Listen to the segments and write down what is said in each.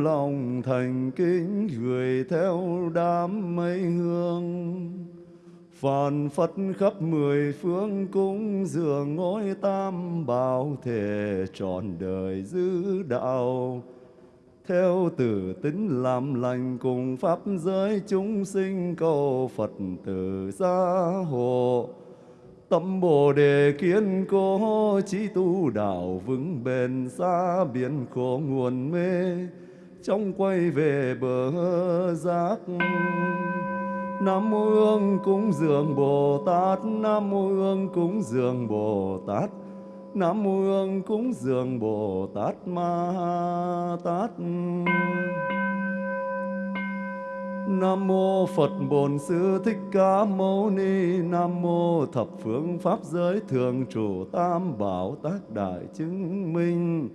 lòng thành kính gửi theo đám mây hương. Phàn phất khắp mười phương cung dường ngôi tam bảo thể trọn đời giữ đạo. Theo tử tính làm lành cùng pháp giới chúng sinh cầu Phật tử gia hộ. Tâm bồ đề kiên cố trí tu đạo vững bền, xa biển khổ nguồn mê trong quay về bờ giác Nam mô Hương cúng dường Bồ Tát. Nam mô Hương cúng dường Bồ Tát. Nam mô Hương cúng dường Bồ Tát Ma Tát. Nam mô Phật Bổn Sư Thích Ca Mâu Ni. Nam mô thập phương pháp giới thường trụ tam bảo tác đại chứng minh.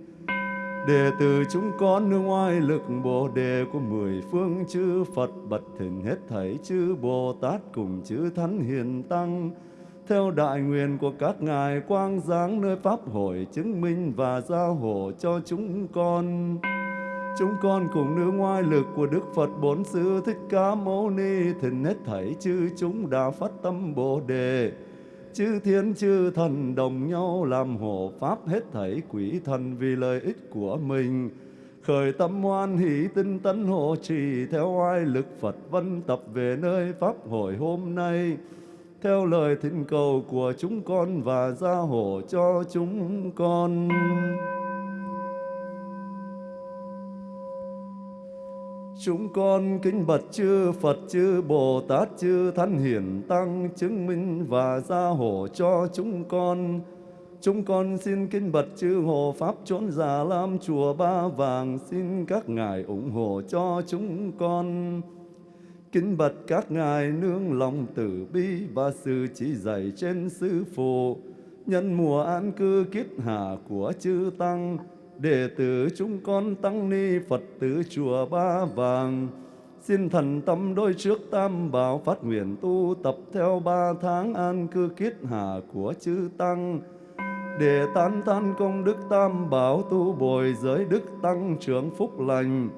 Đệ tử chúng con nương oai lực Bồ đề của mười phương chư Phật, bật thỉnh hết thảy chư Bồ Tát cùng chư Thánh Hiền Tăng theo đại nguyện của các ngài quang giáng nơi pháp hội chứng minh và giao hộ cho chúng con. Chúng con cùng nương ngoại lực của Đức Phật Bốn Sư Thích Ca Mâu Ni thỉnh hết thảy chư chúng đã phát tâm Bồ đề. Chư thiên, chư thần đồng nhau làm hộ pháp hết thảy quỷ thần vì lợi ích của mình. Khởi tâm hoan hỷ tinh tấn hộ trì theo oai lực Phật vân tập về nơi pháp hội hôm nay theo lời thỉnh cầu của chúng con và gia hộ cho chúng con. Chúng con kính bạch chư Phật chư Bồ Tát chư Thánh Hiển Tăng chứng minh và gia hộ cho chúng con. Chúng con xin kính bạch chư Hộ Pháp chốn già lam chùa Ba Vàng xin các ngài ủng hộ cho chúng con. Kính bật các ngài nương lòng tử bi và sự chỉ dạy trên sư phụ, nhân mùa an cư kiết hạ của chư Tăng, đệ tử chúng con Tăng Ni Phật tử chùa Ba Vàng, xin thần tâm đôi trước tam bảo phát nguyện tu tập theo ba tháng an cư kiết hạ của chư Tăng, để tán tan công đức tam bảo tu bồi giới đức tăng trưởng phúc lành,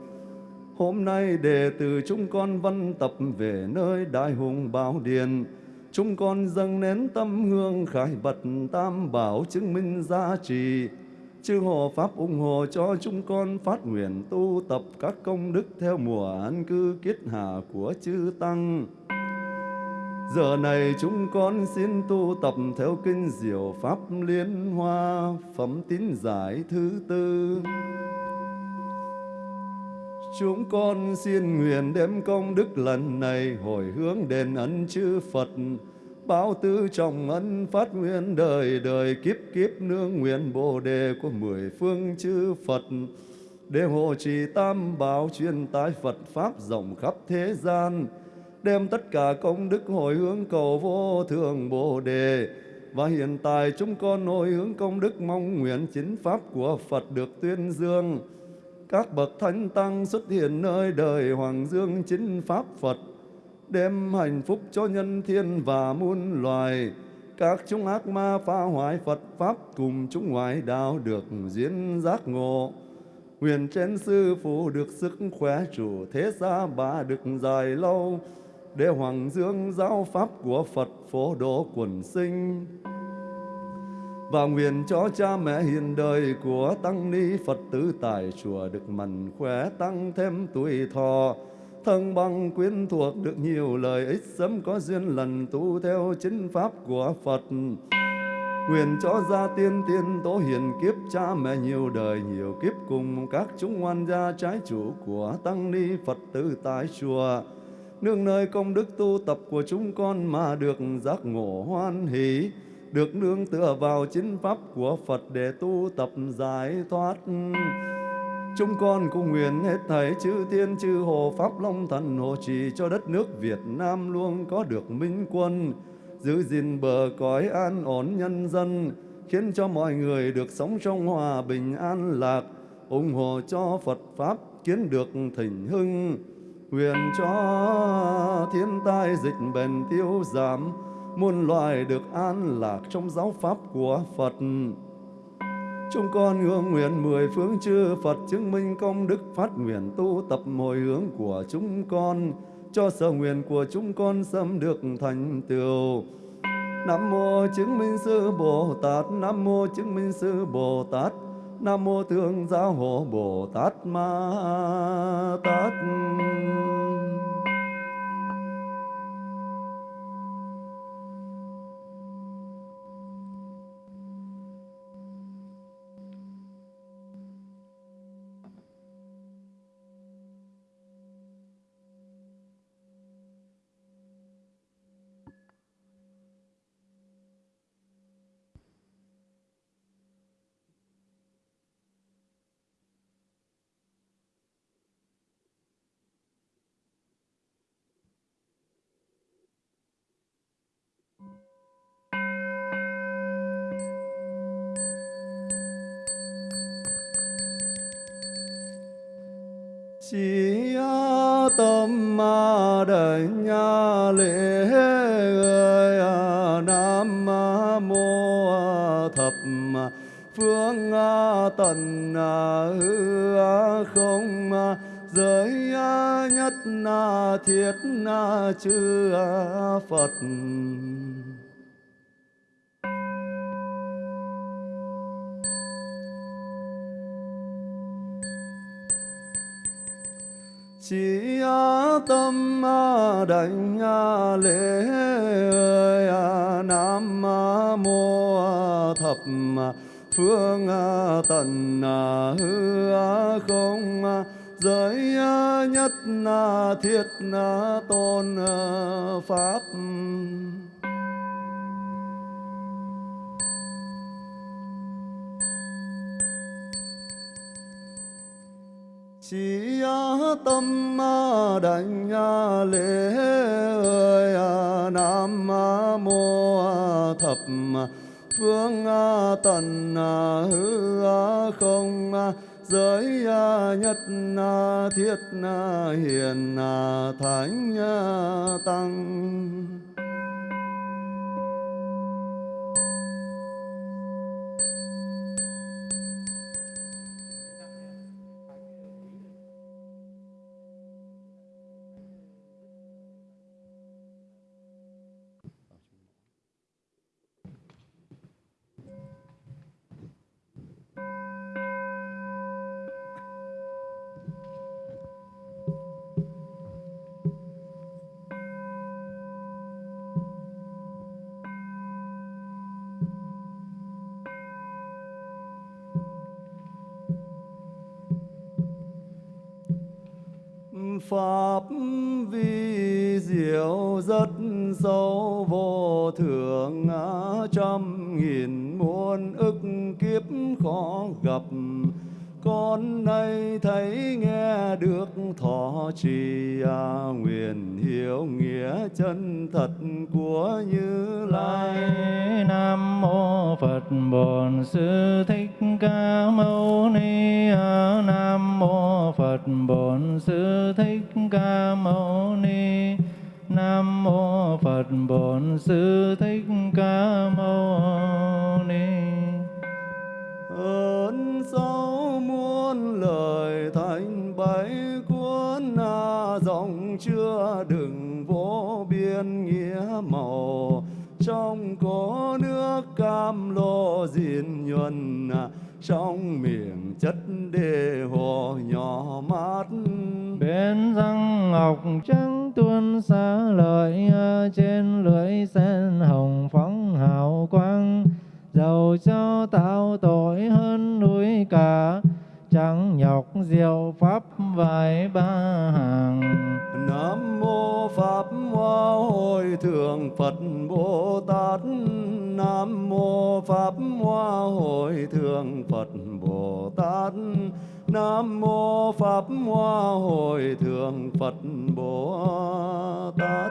Hôm nay đệ tử chúng con văn tập về nơi đại hùng bảo Điền. Chúng con dâng nén tâm hương khải bật tam bảo chứng minh giá trị. Chư hộ Pháp ủng hộ cho chúng con phát nguyện tu tập các công đức theo mùa an cư kiết hạ của chư Tăng. Giờ này chúng con xin tu tập theo kinh diệu Pháp Liên Hoa, phẩm tín giải thứ tư. Chúng con xin nguyện đem công đức lần này hồi hướng đền ân chư Phật, báo tư trọng ân phát nguyện đời đời kiếp kiếp nương nguyện bồ đề của mười phương chư Phật, để hộ trì tam bảo truyền tái Phật Pháp rộng khắp thế gian, đem tất cả công đức hồi hướng cầu vô thường bồ đề, và hiện tại chúng con hồi hướng công đức mong nguyện chính Pháp của Phật được tuyên dương, các bậc thánh tăng xuất hiện nơi đời hoàng dương chính pháp Phật, đem hạnh phúc cho nhân thiên và muôn loài. Các chúng ác ma phá hoại Phật Pháp cùng chúng ngoại đạo được diễn giác ngộ. Huyền trên sư phụ được sức khỏe chủ thế gia bà được dài lâu, để hoàng dương giáo pháp của Phật phổ độ quần sinh và nguyện cho cha mẹ hiền đời của tăng ni Phật tử tại chùa được mạnh khỏe tăng thêm tuổi thọ thân bằng quyến thuộc được nhiều lợi ích sớm có duyên lần tu theo chính pháp của Phật Nguyện cho gia tiên tiên tố hiền kiếp cha mẹ nhiều đời nhiều kiếp cùng các chúng ngoan gia trái chủ của tăng ni Phật tử tại chùa nương nơi công đức tu tập của chúng con mà được giác ngộ hoan hỷ, được nương tựa vào chính pháp của Phật để tu tập giải thoát. Chúng con cũng nguyện hết thảy chư tiên chư hồ Pháp Long Thần hộ trì cho đất nước Việt Nam luôn có được minh quân, giữ gìn bờ cõi an ổn nhân dân, khiến cho mọi người được sống trong hòa bình an lạc, ủng hộ cho Phật Pháp kiến được thịnh hưng, nguyện cho thiên tai dịch bệnh tiêu giảm, muôn loài được an lạc trong giáo pháp của Phật. Chúng con hương nguyện mười phương chư Phật chứng minh công đức phát nguyện tu tập hồi hướng của chúng con cho sở nguyện của chúng con sớm được thành tựu. Nam mô chứng minh sư Bồ Tát, Nam mô chứng minh sư Bồ Tát, Nam mô Thương Giáo Hộ Bồ Tát Ma Tát. Phương à, tận à, hư à, không giới nhất thiết chư phật. Chỉ tâm đảnh lễ nam mô thập phương à, tận à, hư à, không giới nhất thiết tôn pháp. Chỉ tâm đảnh lễ ơi nam mô thập phương à, tần à, hư à, không giới nhất thiết hiền thánh tăng. Pháp vi diệu rất sâu vô thượng trăm nghìn muôn ức kiếp khó gặp. Con nay thấy nghe được thọ trì à, nguyện hiểu nghĩa chân thật của như lai nam mô phật bổn sư thích ca mâu ni. Nam mô phật bổn sư thích ca mâu ni. Ơn sáu muôn lời thành bảy cuốn dòng chưa đừng vô biên nghĩa màu. Trong có nước cam lô diên nhuần trong miệng chất đề hồ nhỏ mát. Bên răng ngọc trắng tuôn xa lợi ờ, trên lưỡi sen hồng phóng hào quang. Dầu cho tạo tội hơn núi cả, chẳng nhọc diệu pháp vài ba hàng. Nam mô pháp hoa hồi thượng phật bồ tát. Nam mô pháp hoa hồi thượng phật bồ tát nam mô pháp hoa hội thượng phật bồ tát.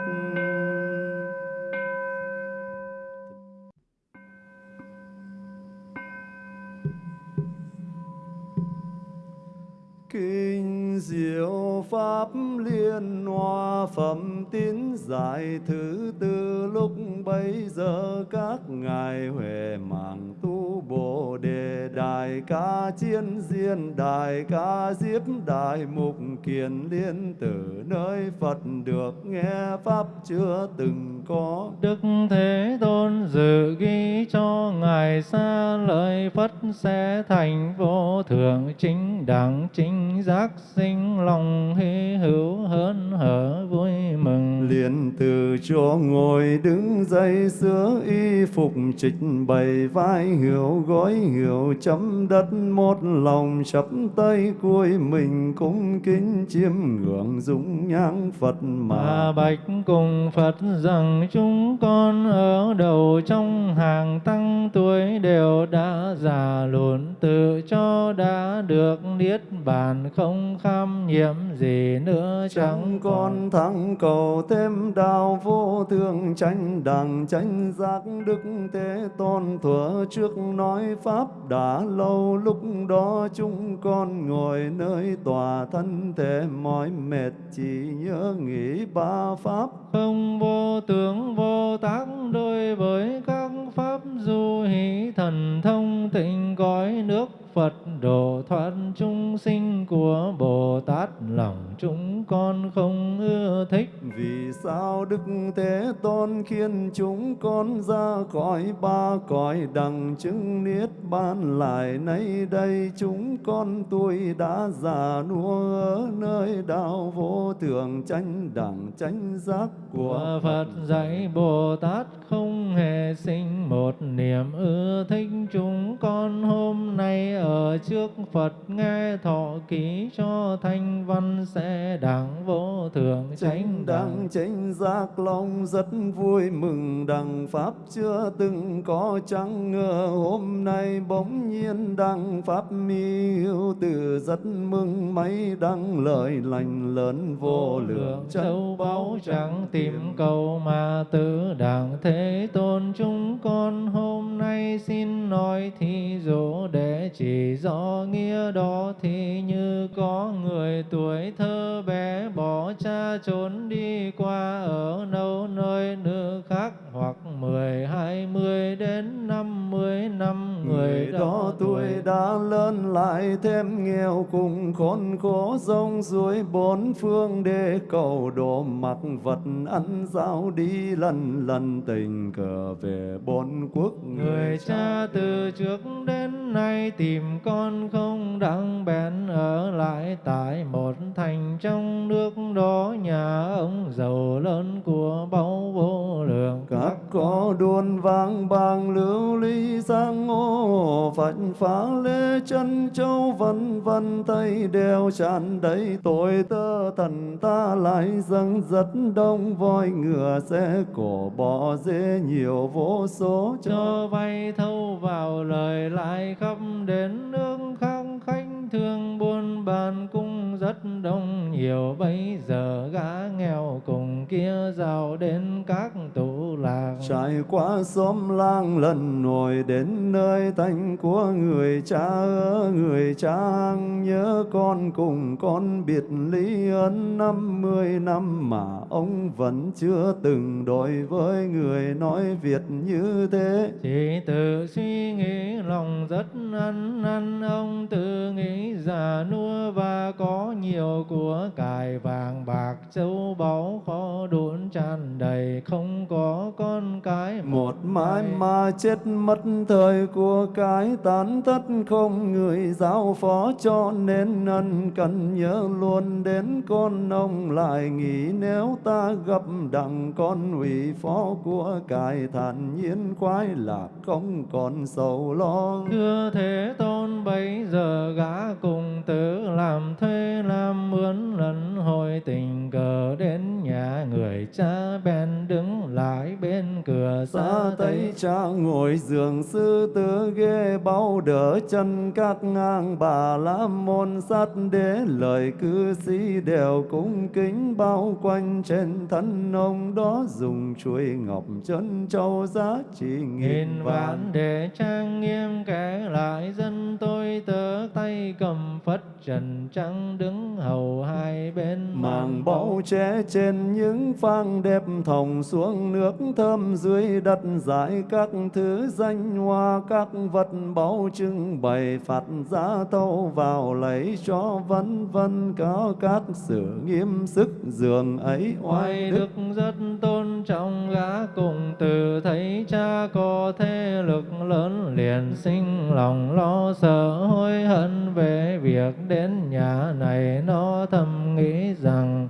Kinh diệu pháp liên hoa phẩm tín giải thứ tư. Lúc bấy giờ các ngài huệ mạng tu bồ đề đại ca chiên diên đại ca diếp đại mục kiền liên tử, nơi phật được nghe pháp chưa từng có. Đức Thế Tôn dự ghi cho Ngài xa lời Phật sẽ thành vô thượng chính đẳng chính giác sinh lòng hy hữu hơn hở vui mừng. liền từ chỗ ngồi đứng dậy sửa y phục trịch bày vai hiểu gối hiểu chấm đất một lòng chắp tay cuối mình cung kính chiêm ngưỡng dung nhang Phật Mà mà bạch cùng Phật rằng chúng con ở đầu trong hàng tăng tuổi đều đã già lùn tự cho đã được niết bàn không kham nhiễm gì nữa chẳng con thắng cầu thêm đạo vô thượng tranh đẳng tranh giác đức thế tôn thuở trước nói pháp đã lâu lúc đó chúng con ngồi nơi tòa thân thể mỏi mệt chỉ nhớ nghĩ ba pháp. Không vô tướng vô tác đối với các pháp du hí thần thông tịnh cõi nước Phật độ thoát chúng sinh của Bồ Tát lòng chúng con không ưa thích. Vì sao Đức Thế Tôn khiến chúng con ra khỏi ba cõi đằng chứng niết bàn lại nay đây? Chúng con tuổi đã già nua ở nơi đạo vô thượng tranh đẳng tranh giác của Phật dạy Bồ Tát không hề sinh một niềm ưa thích. Chúng con hôm nay ở trước Phật nghe thọ ký cho thanh văn sẽ đẳng vô thượng chánh đẳng đẳng chánh giác lòng rất vui mừng đằng pháp chưa từng có chẳng ngờ hôm nay bỗng nhiên đăng pháp mi hữu từ rất mừng mấy đăng lời lành lớn vô lượng châu báu chẳng tìm cầu mà tự đẳng thế tôn chúng con hôm nay xin nói thí dụ để chỉ rõ nghĩa đó thì như có người tuổi thơ bé bỏ cha trốn đi qua ở đâu nơi nước khác hoặc mười hai mươi đến năm mươi năm người đó tuổi đã lớn lại thêm nghèo cùng khốn khổ rong ruổi bốn phương để cầu độ mặc vật ăn giao đi lần lần tình cờ về bốn quốc Người cha từ trước đến nay tìm con không đặng bèn ở lại tại một thành trong nước đó nhà ông giàu lớn của báu vô lượng. Các có đuôn vang bàng lưu ly sang ô phạnh phá lê chân châu vân vân tay đeo tràn đầy tội tơ thần ta lại dâng rất đông voi ngựa xe cổ bò dê nhiều vô số cho cho. vay thâu vào lời lại khắp đến nước khác thương buôn bàn cung rất đông nhiều bây giờ gã nghèo cùng kia giàu đến các tủ lạc Trải qua xóm lang lần nổi đến nơi thanh của người cha người cha nhớ con cùng con biệt ly ân năm mươi năm mà ông vẫn chưa từng đối với người nói Việt như thế. chỉ tự suy nghĩ lòng rất ăn năn ông tự nghĩ già nua và có nhiều của cải vàng bạc châu báu kho đốn tràn đầy không có con cái Một mãi mà chết mất thời của cái tán thất không người giao phó cho nên ân cần nhớ luôn đến con ông lại nghĩ nếu ta gặp đặng con ủy phó của cải thản nhiên khoái lạc không còn sầu lo. Thưa Thế Tôn bây giờ gã cùng tử làm thuê làm mướn lần hồi tình cờ đến nhà người cha bèn đứng lại bên cửa xa thấy cha ngồi giường sư tử ghê bao đỡ chân các ngang. Bà la môn sát đế lời cư sĩ đều cung kính. Bao quanh trên thân ông đó dùng chuôi ngọc chân châu giá trị nghìn vạn để trang nghiêm kể lại dân tôi tớ tay cầm phất trần trắng đứng hầu hai bên màng báu che trên những phang đẹp thòng xuống nước thơm dưới đất giải các thứ danh hoa các vật báu trưng bày phạt giá thâu vào lấy cho vân vân có các sự nghiêm sức giường ấy oai đức rất tôn trọng gã cùng từ thấy cha có thế lực lớn liền sinh lòng lo sợ hối hận về việc đến nhà này. Nó thầm nghĩ rằng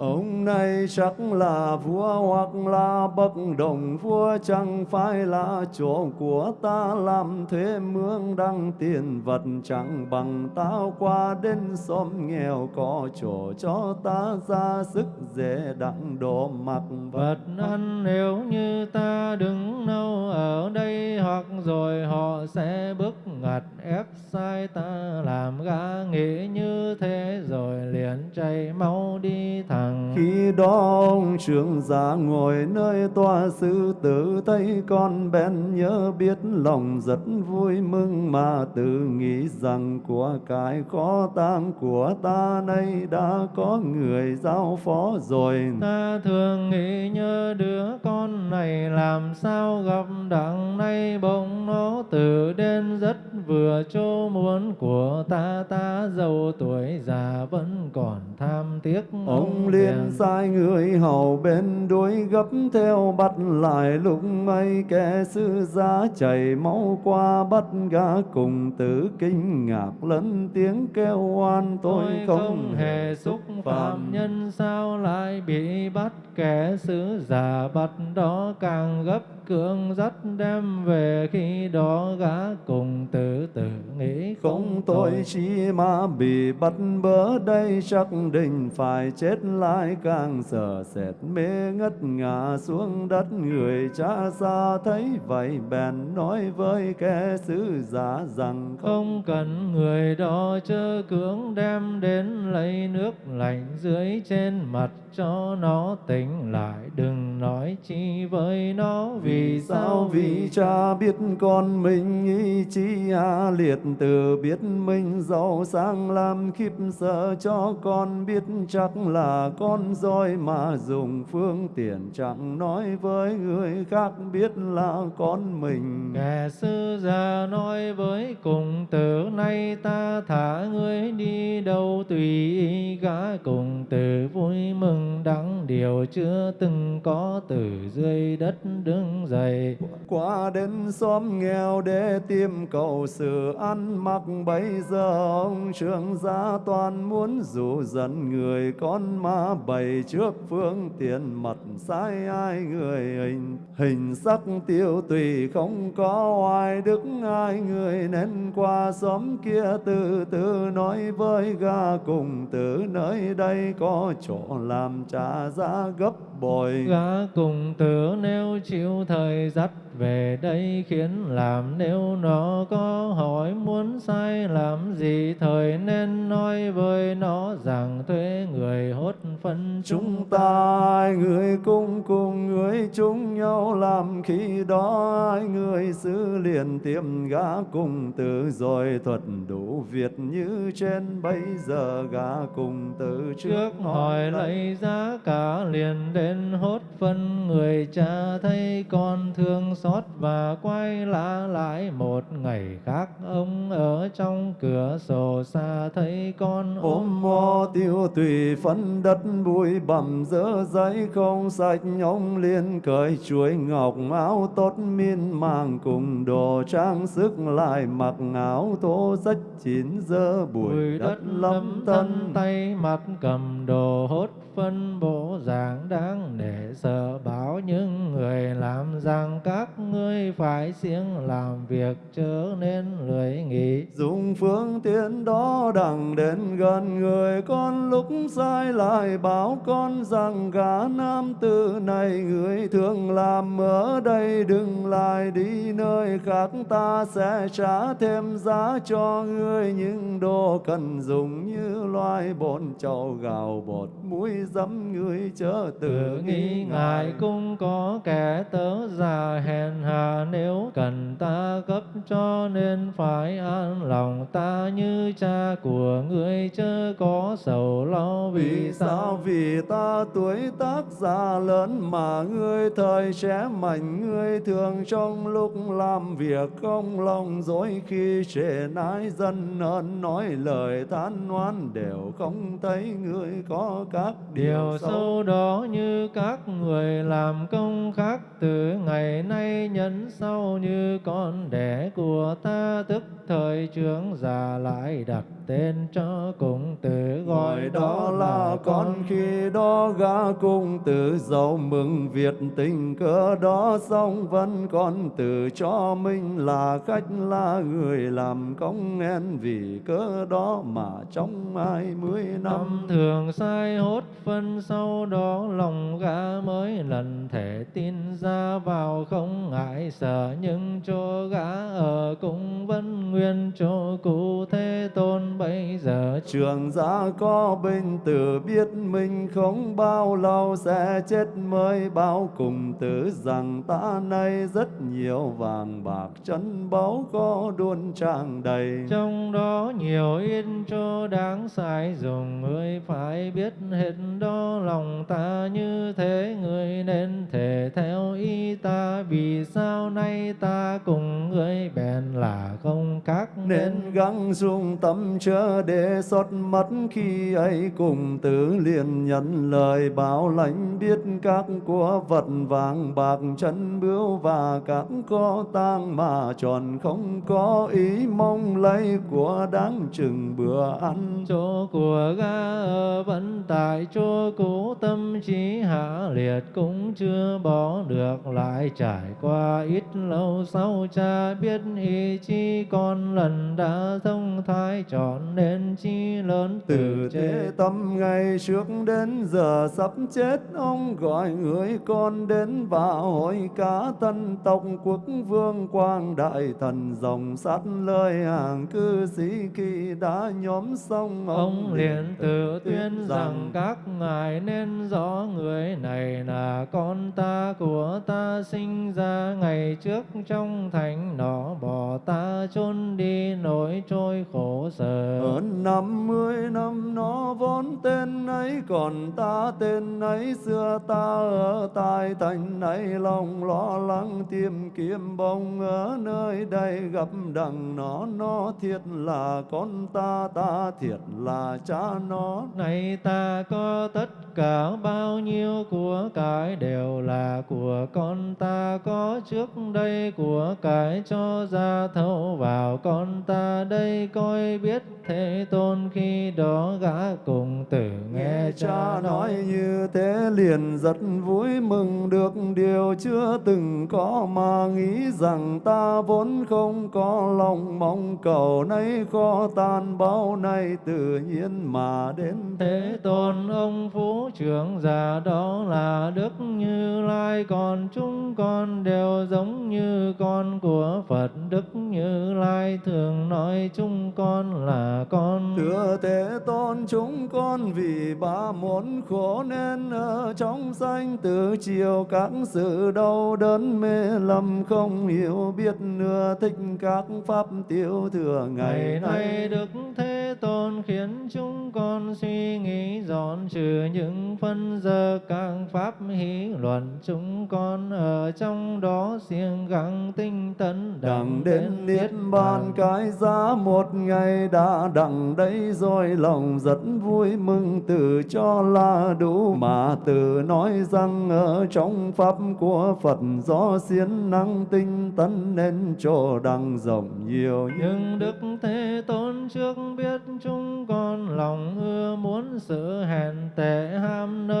Ông này chắc là vua hoặc là bậc đồng vua, chẳng phải là chỗ của ta làm thế mương đăng tiền vật, chẳng bằng tao qua đến xóm nghèo có chỗ cho ta ra sức dễ đặng đồ mặc vật. Ăn nếu như ta đứng lâu ở đây, hoặc rồi họ sẽ bức ngặt ép sai ta, làm gã nghĩ như thế rồi liền chảy máu đi thẳng khi đó ông trưởng giả ngồi nơi tòa sư tử thấy con bèn nhớ biết lòng rất vui mừng mà tự nghĩ rằng của cái khó tang của ta nay đã có người giao phó rồi. Ta thường nghĩ nhớ đứa con này làm sao gặp đặng nay bỗng nó từ đến rất vừa chỗ muốn của ta ta giàu tuổi già vẫn còn tham tiếc ông liền sai người hầu bên đuôi gấp theo bắt lại lúc ấy kẻ sư giá chảy máu qua bắt gã cùng tử kinh ngạc lớn tiếng kêu oan tôi, tôi không, không hề xúc phạm nhân sao lại bị bắt kẻ sứ giả bắt đó càng gấp cưỡng dắt đem về khi đó gã cùng tử tử nghĩ không tôi chỉ mà bị bắt bớ đây chắc định phải chết lại càng sợ sệt mê ngất ngã xuống đất người cha xa thấy vậy bèn nói với kẻ sứ giả rằng không cần người đó chớ cưỡng đem đến lấy nước lạnh dưới trên mặt cho nó tỉnh lại đừng nói chi với nó vì sao vì cha biết con mình ý chí a liệt từ biết mình giàu sang làm khiếp sợ cho con biết chắc là con roi mà dùng phương tiện chẳng nói với người khác biết là con mình. Kẻ sư già nói với cùng tử, nay ta thả ngươi đi đâu tùy ý gã cùng từ vui mừng đắng, điều chưa từng có từ dưới đất đứng dậy. Qua đến xóm nghèo để tìm cầu sự ăn mặc, bây giờ ông trưởng gia toàn muốn dụ dẫn người con ma bày trước phương tiện mặt sai ai người hình hình sắc tiêu tùy không có oai đức, ai người nên qua xóm kia từ từ nói với ga cùng, từ nơi đây có chỗ làm trả giá gấp bội gã cùng tử nếu chịu thời dắt về đây khiến làm nếu nó có hỏi muốn sai làm gì thời nên nói với nó rằng thuê người hốt phân chúng ta ai người cùng cùng người chung nhau làm khi đó ai người xứ liền tiệm gã cùng tử rồi thuật đủ việc như trên bây giờ gã cùng tử trước hỏi lấy giá cả liền đến hốt phân người cha thấy con thương xót và quay lã lại một ngày khác. Ông ở trong cửa sổ xa thấy con ôm mò tiêu tùy phân đất bụi bặm dơ giấy không sạch. Ông liền cởi chuối ngọc áo tốt miên màng cùng đồ trang sức lại mặc áo thô rách chín dơ bụi, bụi đất đất lâm thân tay mặt cầm đồ hốt phân bổ giảng đáng để sợ bảo những người làm rằng các ngươi phải siêng làm việc chớ nên lười nghỉ. Dùng phương tiện đó đặng đến gần người con lúc sai lại bảo con rằng gã nam tử này người thường làm ở đây đừng lại đi nơi khác, ta sẽ trả thêm giá cho ngươi những đồ cần dùng như loài bồn chậu gạo bột muối dâm người chớ tự nghi ngại cũng có kẻ tớ già hèn hà nếu cần ta cấp cho nên phải an lòng. Ta như cha của người chớ có sầu lo vì sao? vì ta tuổi tác già lớn mà ngươi thời trẻ mạnh ngươi thường trong lúc làm việc không lòng dối. Khi trễ nái dân ơn nói lời than oán đều không thấy. Ngươi có các điều sâu đó như các người làm công khác từ ngày nay nhấn sau như con đẻ của ta tức thời trưởng già lại đặt tên cho cùng tử gọi đó là con khi đó gã cung tử giàu mừng việt tình cớ đó xong vẫn còn tự cho mình là khách là người làm công en vì cớ đó mà trong hai mươi năm. Thường sai hốt phân sau đó lòng gã mới lần thể tin ra vào không ngại sợ nhưng cho gã ở cũng vẫn nguyên chỗ cũ thế tôn bây giờ Trường giả có bình tử biết mình không bao lâu sẽ chết mới bao cùng tử rằng ta nay rất nhiều vàng bạc chân báu có đuôn tràn đầy. trong đó nhiều yên cho đáng xài dùng người phải biết hết đó lòng ta như thế người nên thể theo ý ta vì sao nay ta cùng người bèn là không các nên gắng dung tâm chớ để xót mất khi ấy cùng tử liền nhận lời báo lãnh biết các của vật vàng bạc chân bướu và các có tang mà tròn không có ý mong lấy của đáng chừng bữa ăn. Chỗ của ga ở vẫn tại chỗ cũ tâm trí hạ liệt cũng chưa bỏ được, lại trải qua ít lâu sau cha biết ý chi con lần đã thông thái chọn nên chi lớn từ thế tâm ngày trước đến giờ sắp chết ông gọi người con đến và hỏi cả tân tộc quốc vương quang đại thần dòng sát lời hàng cư sĩ khi đã nhóm xong Ông liền tự tuyên rằng các ngài nên rõ người này là con ta của ta sinh ra ngày trước trong thành nọ bỏ ta chôn đi nỗi trôi khổ sở. Hơn năm mươi năm nó vốn tên ấy còn ta tên ấy xưa ta ở tại thành này lòng lo lắng tìm kiếm bông ở nơi đây gặp đằng nó nó thiệt là con ta ta thiệt là cha nó. Này ta có tất cả bao nhiêu của cải đều là của con ta có trước đây của cải cho ra thâu vào con ta đây coi biết thế tôn khi đó gã cùng tử nghe cha nói. như thế liền rất vui mừng được điều chưa từng có mà nghĩ rằng ta vốn không có lòng mong cầu nay khó tan bao nay tự nhiên mà đến Thế tôn ông phú trưởng già đó là Đức Như Lai Còn chúng con đều giống như con của Phật. Đức Như Lai thường nói chúng con là con. Thưa Thế Tôn chúng con vì ba muốn khổ nên ở trong sanh từ chiều các sự đau đớn mê lầm không hiểu biết nửa thích các pháp tiêu thừa Ngày ngày nay. Đức Thế Tôn khiến chúng con suy nghĩ dọn trừ những phân giờ các pháp hí luận. Chúng con ở trong đó siêng gắng tinh tấn đặng đến niết bàn. cái giá một ngày đã đặng đấy rồi lòng rất vui mừng từ cho là đủ mà từ nói rằng ở trong pháp của Phật do siêng năng tinh tấn nên chỗ đặng rộng nhiều. Nhưng Đức Thế Tôn trước biết chúng con lòng ưa muốn sự hèn tệ ham nơi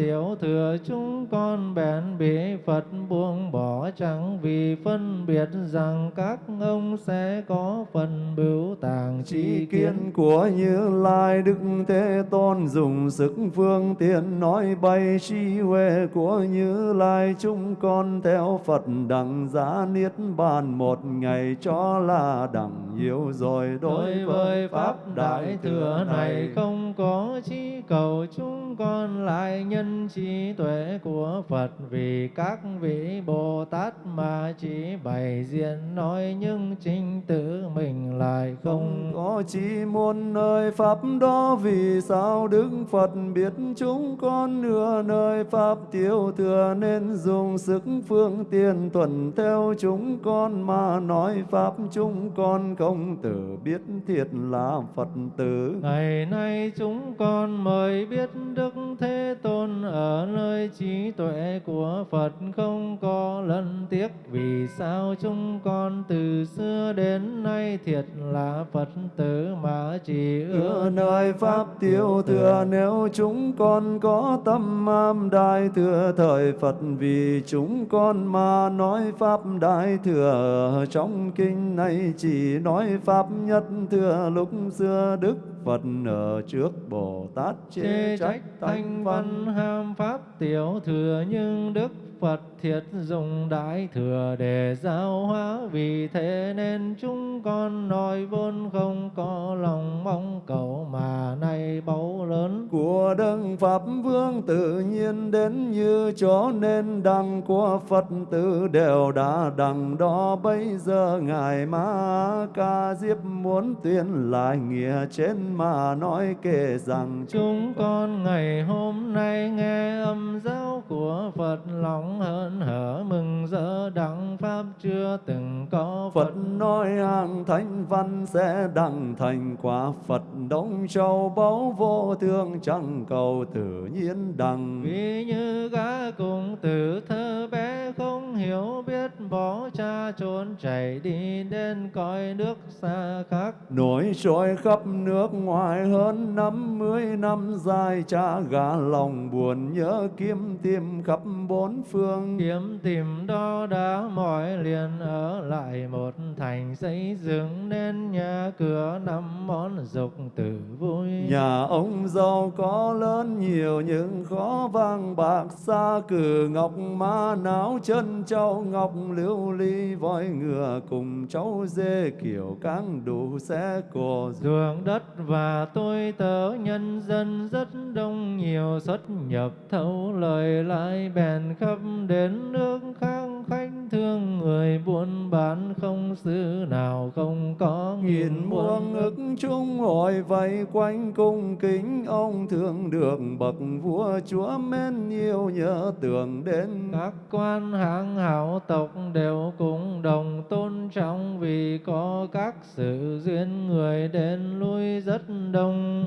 tiểu thừa chúng con bèn bị Phật buông bỏ chẳng vì phân biệt rằng các ông sẽ có phần bưu tàng Chi kiến của Như Lai Đức Thế Tôn dùng sức phương tiện nói bay trí huệ của Như Lai. Chúng con theo Phật đẳng giá niết bàn một ngày cho là đẳng yếu rồi. Đối với pháp đại thừa này không có chi cầu chúng con lại nhân trí tuệ của Phật vì các vị Bồ Tát mà chỉ bày diện nói nhưng chính tự mình lại không có chi muôn nơi pháp đó vì sao Đức Phật biết chúng con nửa nơi pháp tiêu thừa nên dùng sức phương tiện thuận theo chúng con mà nói pháp chúng con không tự biết thiệt là Phật tử. Ngày nay chúng con mới biết Đức Thế Tôn ở nơi trí tuệ của Phật không có lẫn tiếc. Vì sao chúng con từ xưa đến nay thiệt là Phật tử mà chỉ Ưa ưa nơi pháp tiêu thừa nếu chúng con có tâm am đại thừa thời Phật vì chúng con mà nói pháp đại thừa. Ở trong kinh này chỉ nói pháp nhất thừa lúc xưa Đức Phật ở trước Bồ Tát chê trách thanh văn. ham pháp tiểu thừa nhưng Đức Phật thiệt dùng đại thừa để giáo hóa. Vì thế nên chúng con nói vốn không có lòng mong cầu mà nay báu lớn. Của đấng pháp vương tự nhiên đến như cho nên đăng của phật tử đều đã đằng đó. Bây giờ ngài ma ca diếp muốn tuyên lại nghĩa trên mà nói kể rằng chúng con ngày hôm nay nghe âm giáo của Phật lòng hớn hở mừng rỡ đặng pháp chưa từng có Phật. Phật nói hàng thánh văn sẽ đặng thành quả Phật đông châu báu vô thương chẳng cầu tự nhiên đặng Vì như gã cùng tử thơ bé không hiểu biết bỏ cha trốn chạy đi đến cõi nước xa khác. Nổi trôi khắp nước ngoài hơn năm mươi năm dài cha gà lòng buồn nhớ kiếm tìm khắp bốn phương Kiếm tìm đo đá mỏi liền ở lại một thành xây dựng nên nhà cửa năm món dục tử vui. Nhà ông giàu có lớn nhiều nhưng khó vàng bạc xa cử ngọc ma náo chân châu ngọc lưu ly voi ngựa cùng cháu dê kiểu cáng xe cộ Ruộng đất và tôi tớ nhân dân rất đông nhiều xuất nhập thấu lời lại bèn khắp đến nước khác khách thương người buôn bán không xứ nào không có nghìn muôn. ức chung hội vây quanh cung kính ông thường được bậc vua chúa mến yêu nhớ tưởng đến. Các quan hạng hảo tộc đều cùng đồng tôn trọng vì có các sự duyên người đến lui rất đông.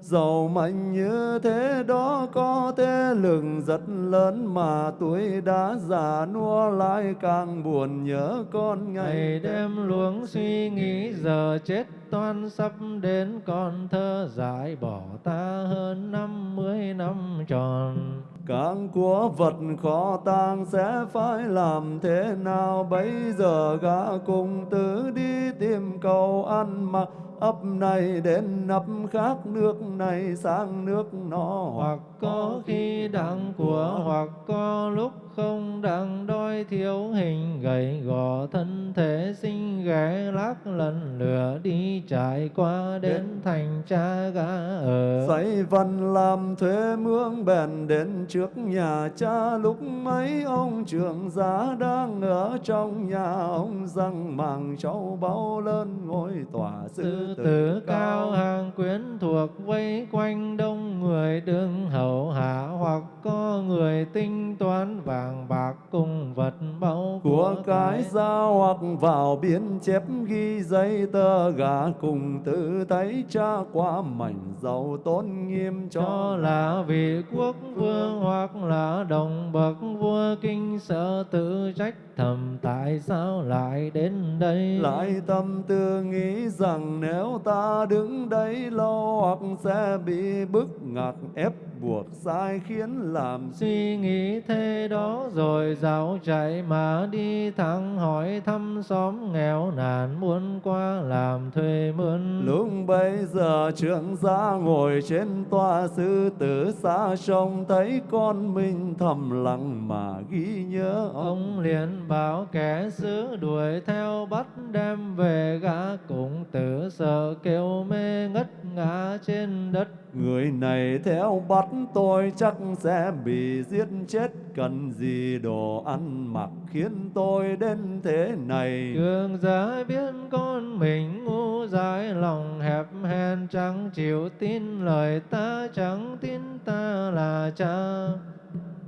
Giàu mạnh như thế đó có thế lực rất lớn mà tuổi đã già nua lại càng buồn nhớ con ngày ngày đêm luống suy nghĩ giờ chết toan sắp đến con thơ giải bỏ ta hơn năm mươi năm tròn các của vật khó tang sẽ phải làm thế nào? Bây giờ gã cùng tử đi tìm cầu ăn mặc ấp này đến ấp khác nước này sang nước nọ. Hoặc có khi đặng của hoặc có lúc không đặng đói thiếu hình gầy gò thân thể sinh ghé lác lần lửa đi trải qua đến thành cha gã ở. Dạy văn làm thuê mướn bèn đến trước nhà cha lúc mấy ông trưởng giá đang ở trong nhà ông răng màng cháu bao lớn ngôi tòa sư tử cao hàng quyến thuộc vây quanh đông người đương hậu hạ hoặc có người tinh toán vàng bạc cùng vật báu của cái ra hoặc vào biên chép ghi giấy tờ gà cùng tự thấy cha qua mảnh giàu tôn nghiêm cho cho là vị quốc vương hoặc là đồng bậc vua kinh sợ tự trách thầm tại sao lại đến đây? Lại tâm tư nghĩ rằng nếu ta đứng đây lâu hoặc sẽ bị bức ngặt ép buộc sai khiến làm Suy nghĩ thế đó rồi dạo chạy mà đi thẳng hỏi thăm xóm nghèo nàn muốn qua làm thuê mướn. Lúc bấy giờ trưởng gia ngồi trên tòa sư tử xa trông thấy con mình thầm lặng mà ghi nhớ ông. Ông liền bảo kẻ xứ đuổi theo bắt đem về gã cũng tử sợ kêu mê ngất ngã trên đất Người này theo bắt tôi chắc sẽ bị giết chết Cần gì đồ ăn mặc khiến tôi đến thế này Cường giả biết con mình ngu dại, lòng hẹp hèn chẳng chịu tin lời ta, chẳng tin ta là cha.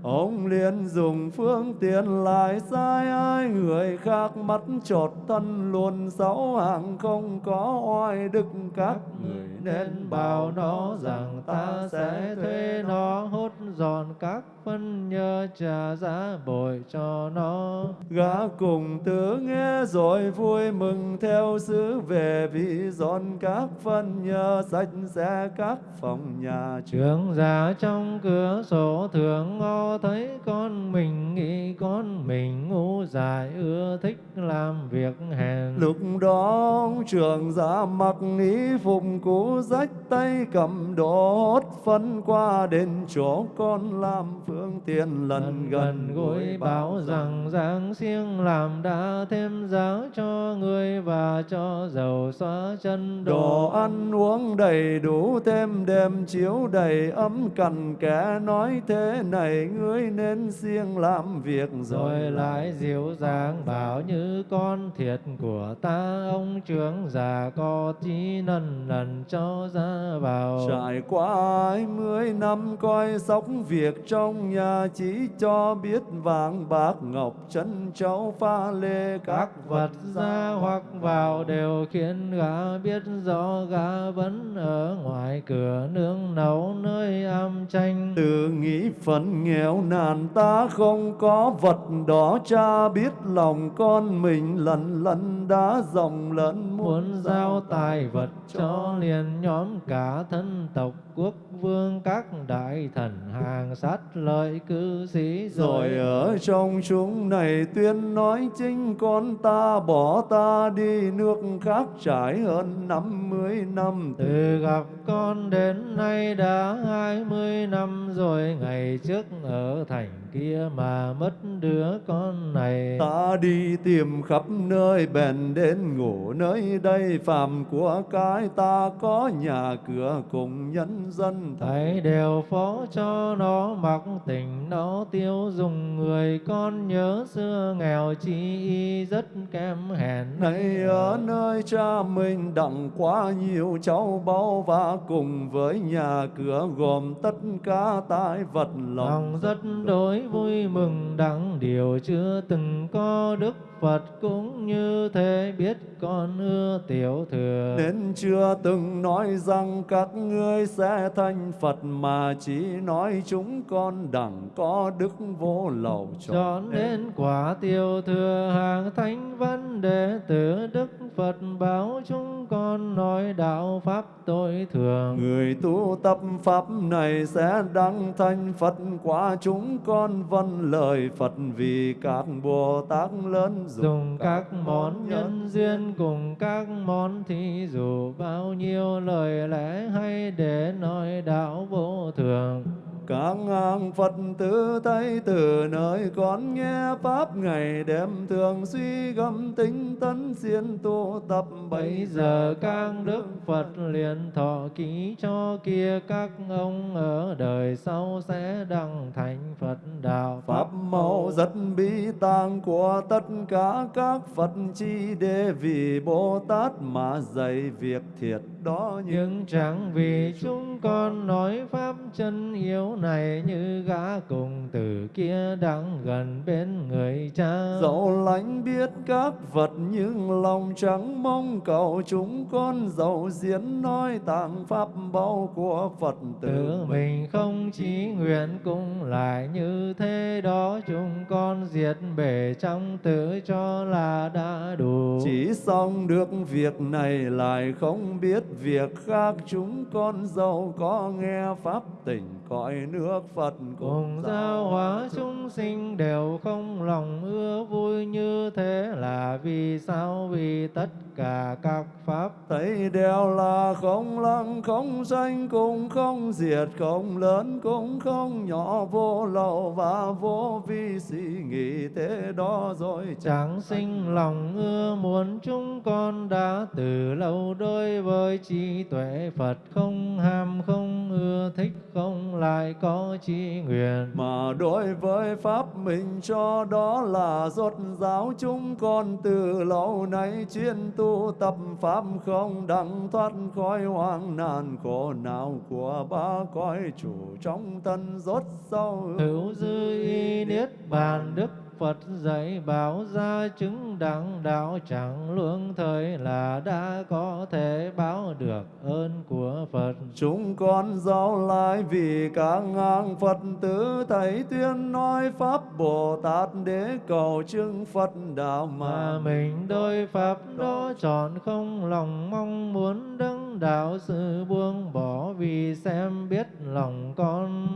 Ông liền dùng phương tiện lại sai ai, người khác mắt trột thân luôn sáu hàng không có oai đức các người nên bảo nó rằng ta sẽ thuê nó hốt dọn các phân nhơ trả giá bồi cho nó. Gã cùng tứ nghe rồi vui mừng theo sứ về, vì dọn các phân nhơ sạch sẽ các phòng nhà Trưởng giá trong cửa sổ thường thấy con mình nghĩ con mình ngu dại ưa thích làm việc hèn. Lúc đó ông trưởng giả mặc y phục cũ rách tay cầm đốt phân qua đến chỗ con làm phương tiện lần gần gũi bảo rằng giáng siêng làm đã thêm giáo cho người và cho dầu xóa chân Đồ ăn uống đầy đủ thêm đêm chiếu đầy ấm cằn kẻ nói thế này ngươi nên siêng làm việc rồi lại dịu dàng bảo như con thiệt của ta. Ông trưởng già có chí nần lần cho ra vào. Trải qua hai mươi năm coi sóc việc trong nhà chỉ cho biết vàng bạc ngọc chân châu pha lê các vật ra hoặc vào đều khiến gã biết rõ gã vẫn ở ngoài cửa nương nấu nơi am tranh tự nghĩ phận nghèo nàn ta không có vật đó cha biết lòng con mình lần lần đã rộng lớn muốn giao tài vật cho liền nhóm cả thân tộc quốc vương các đại thần hàng sát lợi cư sĩ rồi ở trong chúng này tuyên nói chính con ta bỏ ta đi nước khác trải hơn năm mươi năm. Từ gặp con đến nay đã hai mươi năm rồi ngày trước ở thành kia mà mất đứa con này. Ta đi tìm khắp nơi bèn đến ngủ nơi đây. Phàm của cái ta có nhà cửa cùng nhân dân thầy đều phó cho nó mặc tình nó tiêu dùng. Người con nhớ xưa nghèo chi y rất kém hèn. Này ở nơi cha mình đặng quá nhiều cháu báu và cùng với nhà cửa gồm tất cả tài vật lòng, lòng rất đối vui mừng đặng điều chưa từng có. Đức Phật cũng như thế biết con ưa tiểu thừa. Nên chưa từng nói rằng các ngươi sẽ thành Phật Mà chỉ nói chúng con đẳng có đức vô lậu cho nên quả tiểu thừa hàng thánh vấn đề tử Đức Phật báo chúng con nói đạo Pháp tối thường. Người tu tập Pháp này sẽ đăng thành Phật Quả chúng con vâng lời Phật vì các Bồ Tát lớn dùng các món nhân duyên cùng các món thí dụ. Bao nhiêu lời lẽ hay để nói đạo vô thường các ngang Phật tứ tay từ nơi con nghe Pháp ngày đêm thường suy gâm tính tấn siêng tu tập. Bây giờ các Đức Phật liền thọ ký cho kia các ông ở đời sau sẽ đăng thành Phật đạo. Pháp màu rất bi tàng của tất cả các Phật chi để vì Bồ Tát mà dạy việc thiệt đó nhưng chẳng vì chúng con nói Pháp chân yếu này như gã cùng từ kia đang gần bên người cha. Dẫu lãnh biết các vật nhưng lòng chẳng mong cầu chúng con dẫu diễn nói tạng pháp bao của Phật tử mình không chí nguyện cũng lại như thế đó chúng con diệt bể trong tử cho là đã đủ. Chỉ xong được việc này lại không biết việc khác chúng con dẫu có nghe pháp tỉnh cõi nước Phật cùng giao hóa chúng sinh đều không lòng ưa vui như thế là vì sao? Vì tất cả các pháp thấy đều là không lăng không sanh cũng không diệt không lớn cũng không nhỏ vô lậu và vô vi. Suy nghĩ thế đó rồi chẳng sinh lòng ưa muốn chúng con đã từ lâu đối với trí tuệ Phật không ham không ưa thích không lại có chi nguyện. Mà đối với pháp mình cho đó là rốt giáo chúng con từ lâu nay chuyên tu tập pháp không đặng thoát khỏi hoang nạn khổ nào của ba cõi chủ trong thân rốt sâu hữu dư y niết bàn đức Phật dạy bảo ra chứng đẳng đạo chẳng luông thời là đã có thể báo được ơn của Phật. Chúng con giao lại vì các ngang Phật tử thầy tuyên nói Pháp Bồ Tát để cầu chứng Phật đạo mà, Mà mình đôi Pháp đó chọn không lòng mong muốn đấng đạo sự buông bỏ vì xem biết lòng con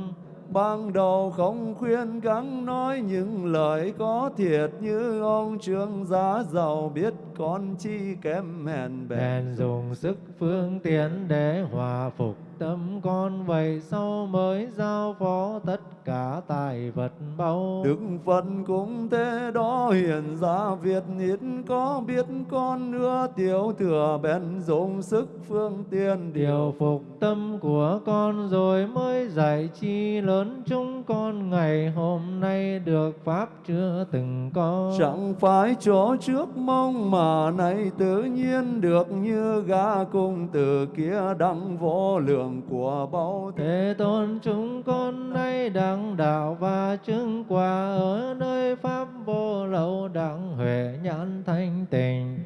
ban đầu không khuyên gắng nói những lời có thiệt như ông trương giá giàu biết con chi kém hèn bèn. Bèn dùng sức phương tiến để hòa phục tâm con vậy sau mới giao phó tất cả tài vật báu. Đức Phật cũng thế đó hiện ra Việt ít có biết con nữa tiểu thừa bèn dùng sức phương tiên điều. Phục tâm của con rồi mới dạy chi lớn chúng con ngày hôm nay được pháp chưa từng có. Chẳng phải chỗ trước mong mà nay tự nhiên được như gã cung từ kia đăng vô lượng của bao thế. Tôn chúng con nay đặng đạo và chứng quả ở nơi pháp vô lậu đặng huệ nhãn thanh tình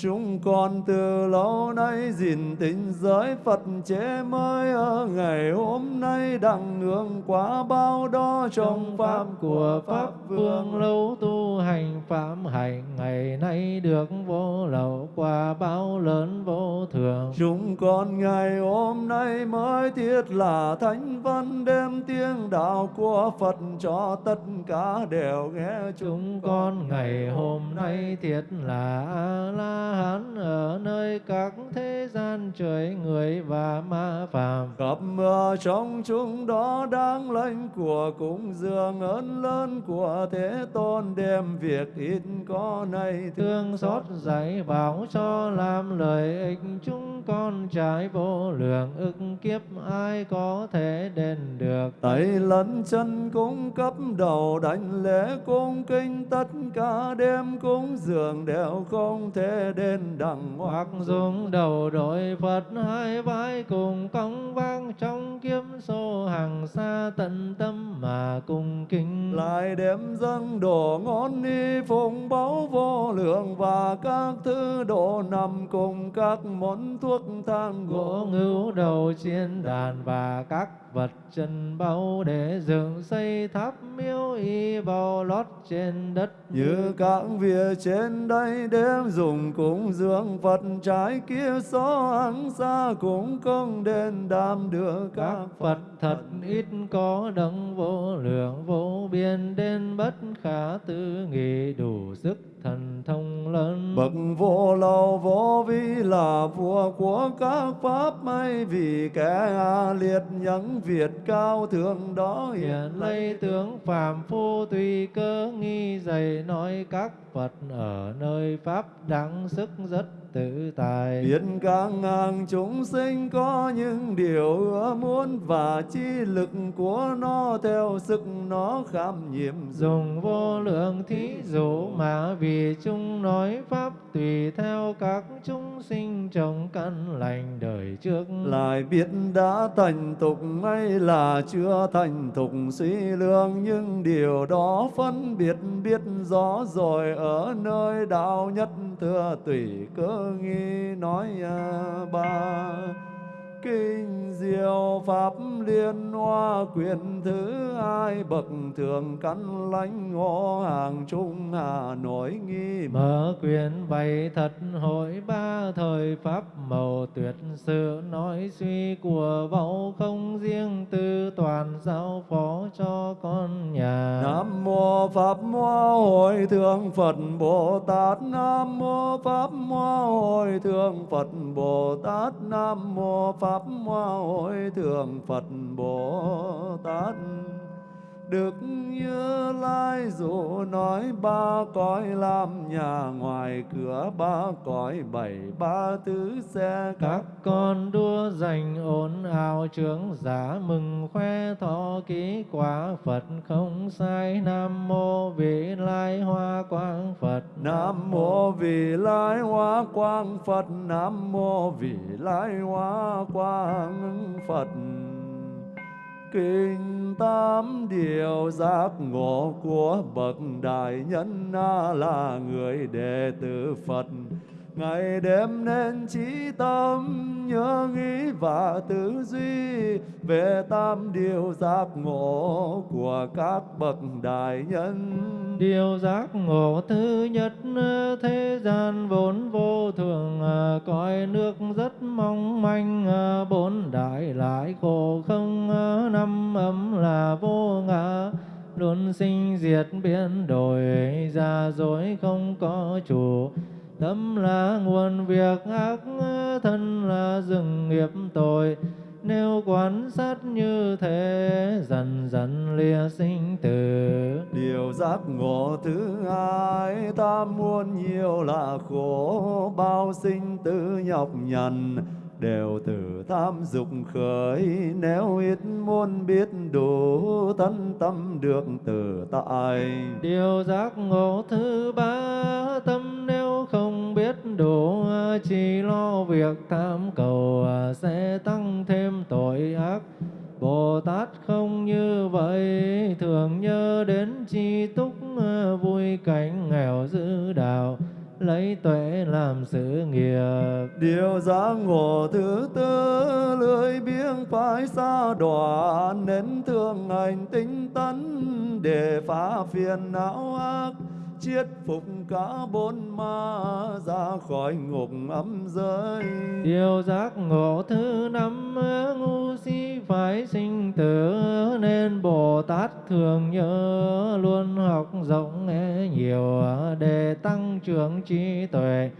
Chúng con từ lâu nay gìn tình giới Phật chế mới ở ngày hôm nay đặng nương quá bao đó trong pháp của Pháp Vương lâu tu hành phạm hạnh ngày nay được vô lậu quả bao lớn vô thường. Chúng con ngày hôm nay mới thiết là thánh văn đêm tiếng đạo của Phật cho tất cả đều nghe Chúng con ngày hôm nay thiết là A-la-hán ở nơi các thế gian trời người và ma phàm. Gặp mưa trong chúng đó đáng lệnh của cúng dường ơn lớn của Thế Tôn đem việc ít có này Thương xót dạy bảo cho làm lợi ích chúng con trái vô lượng ức kiếp ai có thể đền được. Tay lẫn chân cung cấp đầu đảnh lễ cung kinh tất cả đêm cúng dường đều không thể đền đặng hoặc dùng đầu đội Phật hai vai cùng cong vang trong kiếm số hàng xa tận tâm mà cùng kính. Lại đem dâng đồ ngón ni phụng báu vô lượng và các thứ đồ nằm cùng các món thuốc thang gỗ. Ngưu đầu chiên đàn và các vật chân bao để dựng xây tháp miếu y bao lót trên đất. Như các việc trên đây đem dùng cúng dường Phật trái kia xó ăn xa, cũng không đền đam được các Phật thật ít có đấng vô lượng vô biên, đến bất khả tư nghị đủ sức thần thông lớn. Bậc vô lậu vô vi là vua của các pháp may vì kẻ liệt những việt cao thượng đó hiện lấy tướng phàm phu tùy cơ nghi dày nói các Phật ở nơi pháp đẳng sức rất tự tại biết các ngang chúng sinh có những điều ưa muốn và chi lực của nó theo sức nó kham nhiệm dùng vô lượng thí dụ mà vì chúng nói pháp tùy theo các chúng sinh trồng căn lành đời trước. Lại biết đã thành tục hay là chưa thành thục suy lương nhưng điều đó phân biệt biết rõ rồi ở nơi đạo nhất thưa tùy cơ nghi nói à, ba kinh diệu pháp liên hoa quyền thứ hai bậc thượng căn lãnh ngõ hàng trung hà nội nghi mở quyền bày thật hội ba thời pháp màu tuyệt sự nói suy của vẫu không riêng tư toàn giáo phó cho con nhà. Nam mô pháp hoa hội thượng phật bồ tát. Nam mô pháp hoa hội thượng phật bồ tát. Nam mô pháp hoa hội thượng phật bồ tát. Đức Như Lai dụ nói ba cõi làm nhà ngoài cửa ba cõi bảy ba tứ xe. Các con đua giành ồn ào trướng giả mừng khoe thọ ký quả Phật không sai. Nam mô vị lai hoa quang Phật. Nam mô vị lai hoa quang Phật. Nam mô vị lai hoa quang Phật kinh tám điều giác ngộ của bậc đại nhân là người đệ tử Phật ngày đêm nên trí tâm nhớ nghĩ và tư duy về tam điều giác ngộ của các bậc đại nhân. Điều giác ngộ thứ nhất, thế gian vốn vô thường à, coi nước rất mong manh à, bốn đại lại khổ không à, năm ấm là vô ngã. Luôn sinh diệt biến đổi, ra dối không có chủ tâm là nguồn việc ác thân là rừng nghiệp tội. Nếu quan sát như thế, dần dần lìa sinh tử. Điều giác ngộ thứ hai, ta muốn nhiều là khổ, bao sinh tử nhọc nhằn đều từ tham dục khởi, nếu ít muốn biết đủ, thân tâm được tự tại. Điều giác ngộ thứ ba, tâm nếu không biết đủ, chỉ lo việc tham cầu, sẽ tăng thêm tội ác. Bồ Tát không như vậy, thường nhớ đến chi túc, vui cảnh nghèo giữ đạo lấy tuệ làm sự nghiệp. Điều giác ngộ thứ tư lưỡi biếng phải xa đọa nên thương hành tinh tấn để phá phiền não ác chiết phục cả bốn ma ra khỏi ngục âm giới. Điều giác ngộ thứ năm, ngu si phải sinh tử, nên bồ tát thường nhớ luôn học rộng nhiều, để tăng trưởng trí tuệ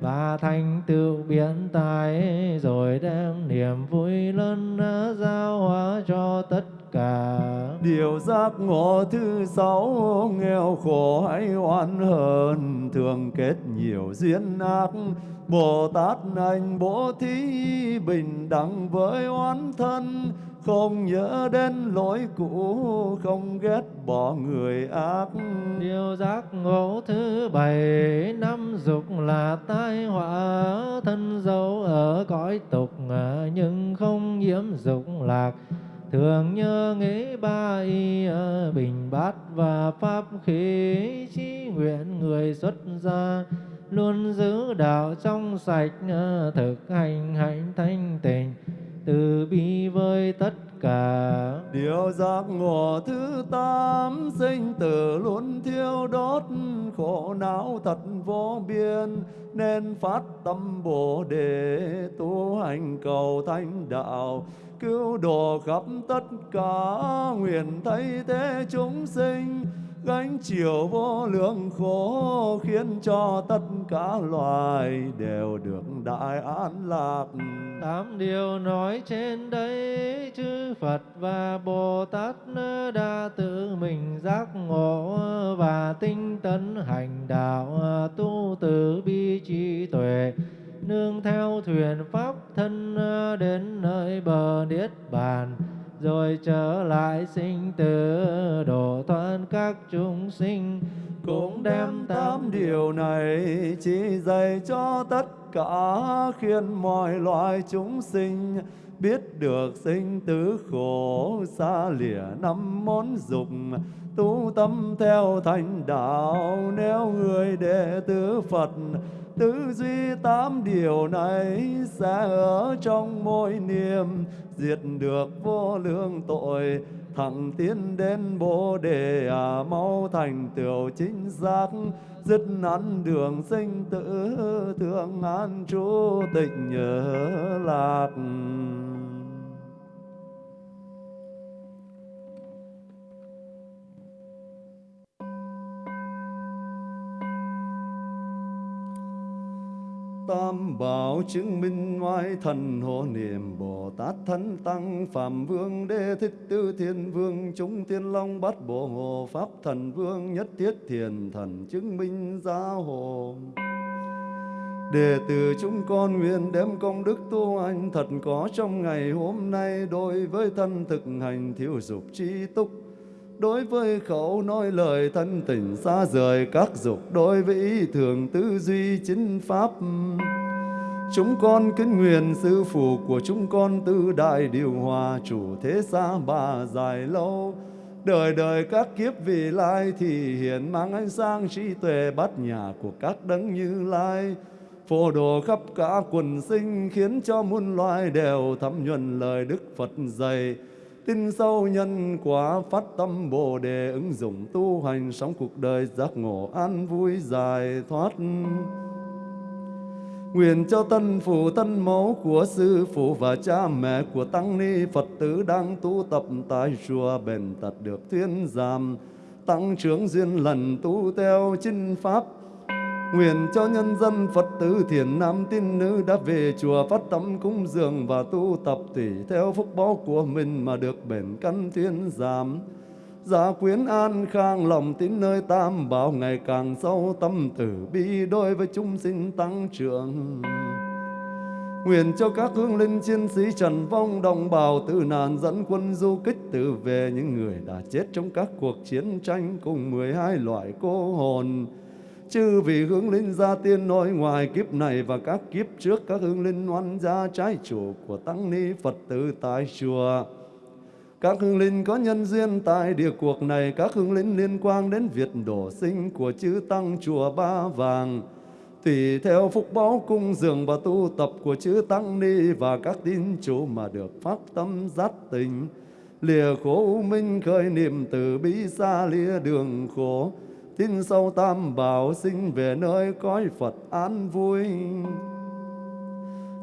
và thành tựu biến tài, rồi đem niềm vui lớn giao hóa cho tất cả. Điều giác ngộ thứ sáu nghèo khổ hay oan hờn thường kết nhiều duyên ác. Bồ tát anh bố thí bình đẳng với oán thân không nhớ đến lỗi cũ không ghét bỏ người ác. Điều giác ngộ thứ bảy năm dục là tai họa thân dấu ở cõi tục nhưng không nhiễm dục lạc thường nhớ nghĩ ba y bình bát và pháp khí chí nguyện người xuất gia luôn giữ đạo trong sạch ờ, thực hành hạnh thanh tịnh, từ bi với tất cả điều giác ngộ thứ tám, sinh tử luôn thiêu đốt, khổ não thật vô biên, nên phát tâm bồ đề, tu hành cầu thanh đạo, cứu độ khắp tất cả nguyện thay thế chúng sinh gánh chịu vô lượng khổ khiến cho tất cả loài đều được đại an lạc. Tám điều nói trên đây chư Phật và Bồ Tát đã tự mình giác ngộ và tinh tấn hành đạo tu từ bi trí tuệ, nương theo thuyền pháp thân đến nơi bờ niết bàn rồi trở lại sinh tử độ thoát các chúng sinh. Cũng đem tám điều này chỉ dạy cho tất cả khiến mọi loài chúng sinh biết được sinh tử khổ xa lìa năm món dục, tu tâm theo thành đạo. Nếu người đệ tử Phật tư duy tám điều này sẽ ở trong mỗi niệm, diệt được vô lượng tội, thẳng tiến đến bồ đề à mau thành tựu chính giác dứt ăn đường sinh tử thương an trú tịnh nhớ lạc. Tam bảo chứng minh ngoại thần hộ niệm bồ tát thánh tăng, phạm vương đê thích tư thiên vương, chúng thiên long bát bộ hộ pháp thần vương nhất thiết thiền thần chứng minh gia hộ. Đệ tử chúng con nguyện đem công đức tu hành thật có trong ngày hôm nay đối với thân thực hành thiếu dục trí túc đối với khẩu nói lời thân tình xa rời, các dục đối với ý thường tư duy chính pháp. Chúng con kính nguyện sư phụ của chúng con tư đại điều hòa chủ thế xa bà dài lâu. Đời đời các kiếp vị lai thì hiện mang ánh sáng trí tuệ bát nhà của các đấng như lai. Phổ đồ khắp cả quần sinh khiến cho muôn loài đều thấm nhuần lời đức phật dạy tin sâu nhân quả, phát tâm bồ đề, ứng dụng tu hành sống cuộc đời, giác ngộ an vui, giải thoát. Nguyện cho tân phụ, tân mẫu của sư phụ và cha mẹ của tăng ni Phật tử đang tu tập tại chùa bền tật được thuyên giảm, tăng trưởng duyên lần tu theo chinh pháp. Nguyện cho nhân dân Phật tử thiền nam tín nữ đã về chùa phát tâm cúng dường và tu tập tùy theo phúc báo của mình mà được bền căn thiên giảm. Gia quyến an khang lòng tín nơi tam bảo ngày càng sâu tâm tử bi đối với chúng sinh tăng trưởng. Nguyện cho các hương linh chiến sĩ trần vong đồng bào tử nạn dẫn quân du kích tử về những người đã chết trong các cuộc chiến tranh cùng 12 loại cô hồn chư vì hướng linh gia tiên nội ngoài kiếp này và các kiếp trước các hướng linh oan gia trái chủ của tăng ni Phật tử tại chùa. Các hương linh có nhân duyên tại địa cuộc này, các hương linh liên quan đến việc đổ sinh của chư tăng chùa Ba Vàng. Tùy theo phúc báo cung dường và tu tập của chư tăng ni và các tín chủ mà được phát tâm giác tình. Lìa khổ minh khởi niệm từ bi xa lìa đường khổ tin sâu tam bảo sinh về nơi cõi Phật an vui.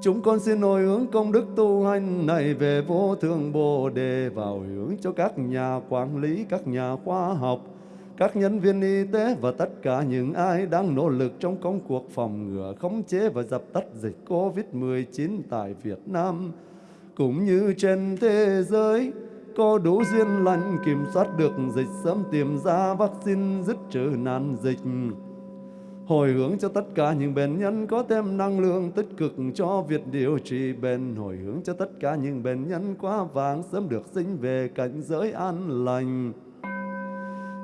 Chúng con xin hồi hướng công đức tu hành này về vô thượng Bồ Đề vào hướng cho các nhà quản lý, các nhà khoa học, các nhân viên y tế và tất cả những ai đang nỗ lực trong công cuộc phòng ngừa, khống chế và dập tắt dịch COVID-19 tại Việt Nam, cũng như trên thế giới có đủ duyên lành, kiểm soát được dịch sớm tìm ra vaccine, dứt trừ nạn dịch. Hồi hướng cho tất cả những bệnh nhân có thêm năng lượng tích cực cho việc điều trị bệnh. Hồi hướng cho tất cả những bệnh nhân quá vàng sớm được sinh về cảnh giới an lành.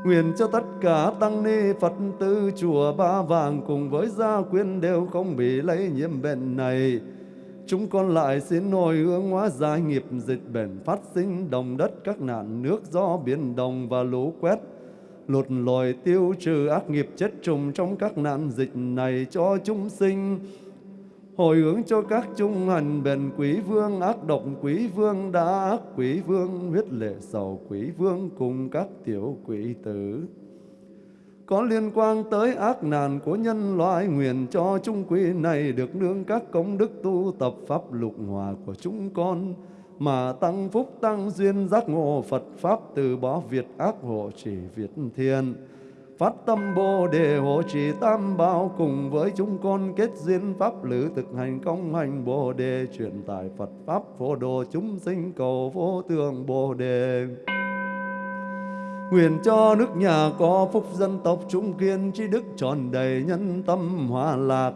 Nguyện cho tất cả tăng ni Phật tử chùa Ba Vàng cùng với gia quyến đều không bị lây nhiễm bệnh này. Chúng con lại xin hồi hướng hóa giải nghiệp dịch bệnh phát sinh, đồng đất các nạn, nước do biển đồng và lũ quét. Lụt lòi tiêu trừ ác nghiệp chết trùng trong các nạn dịch này cho chúng sinh. Hồi hướng cho các trung hành bền quý vương, ác độc quý vương đã ác quý vương, huyết lệ sầu quý vương cùng các tiểu quỷ tử có liên quan tới ác nạn của nhân loại, nguyện cho chúng quý này được nương các công đức tu tập pháp lục hòa của chúng con, mà tăng phúc tăng duyên giác ngộ Phật pháp từ bỏ việt ác hộ trì việt thiên phát tâm bồ đề hộ trì tam bảo cùng với chúng con kết duyên pháp lữ thực hành công hành bồ đề, truyền tải Phật pháp phổ độ chúng sinh cầu vô tượng bồ đề. Nguyện cho nước nhà có phúc dân tộc trung kiên, trí đức tròn đầy nhân tâm hòa lạc.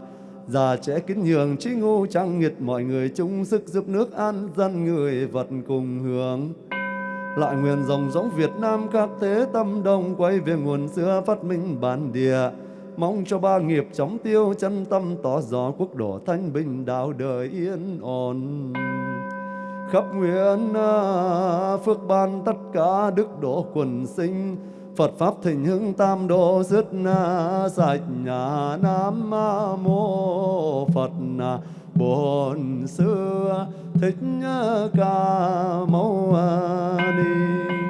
Già trẻ kính nhường, trí ngu trang nghiệt, mọi người chung sức giúp nước an dân, người vật cùng hưởng. Lại nguyện dòng giống Việt Nam các thế tâm đồng quay về nguồn xưa phát minh bản địa. Mong cho ba nghiệp chóng tiêu, chân tâm tỏ rõ quốc độ thanh bình, đạo đời yên ổn khắp nguyện à, phước ban tất cả đức độ quần sinh. Phật Pháp thịnh hưng tam độ dứt à, sạch nhà Nam Mô Phật à, Bổn Sư Thích Ca Mâu Ni.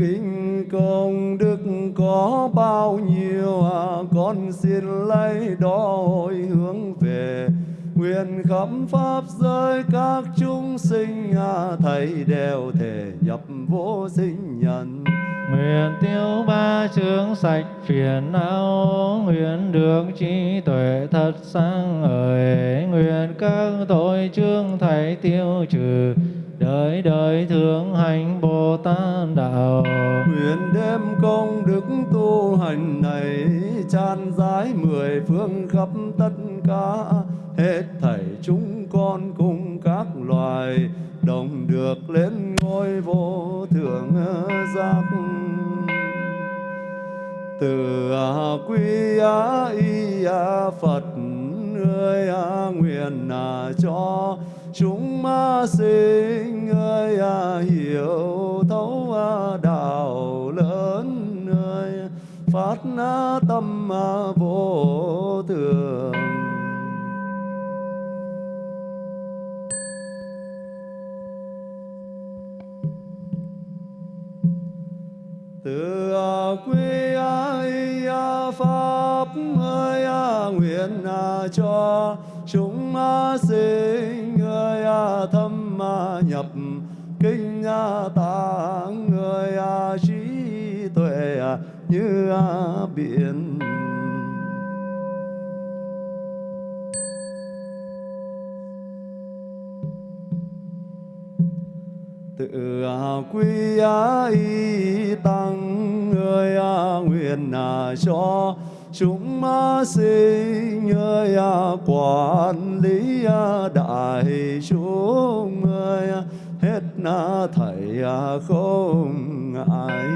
Kinh công đức có bao nhiêu à, con xin lấy đó hồi hướng về. Nguyện khắp pháp giới các chúng sinh à, thầy đều thể nhập vô sinh nhân. Nguyện tiêu ba chướng sạch phiền não, nguyện được trí tuệ thật sáng ngời, nguyện các tội chương thầy tiêu trừ, đời đời thượng hành Bồ Tát đạo. Nguyện đem công đức tu hành này tràn rãi mười phương khắp tất cả hết thảy chúng con cùng các loài đồng được lên ngôi vô thượng giác từ à quy, a y, a phật, ơi a nguyện à cho chúng ma sinh ơi à hiểu thấu à, đạo lớn ơi. Phát na tâm a vô thường. Từ à, quy ai à, pháp ơi nguyện cho chúng sinh nhập kinh à, tạng người à, trí tuệ à, như biển. Tự quy y tăng người nguyện cho chúng sinh người quản lý đại chúng hết na thầy à, không ai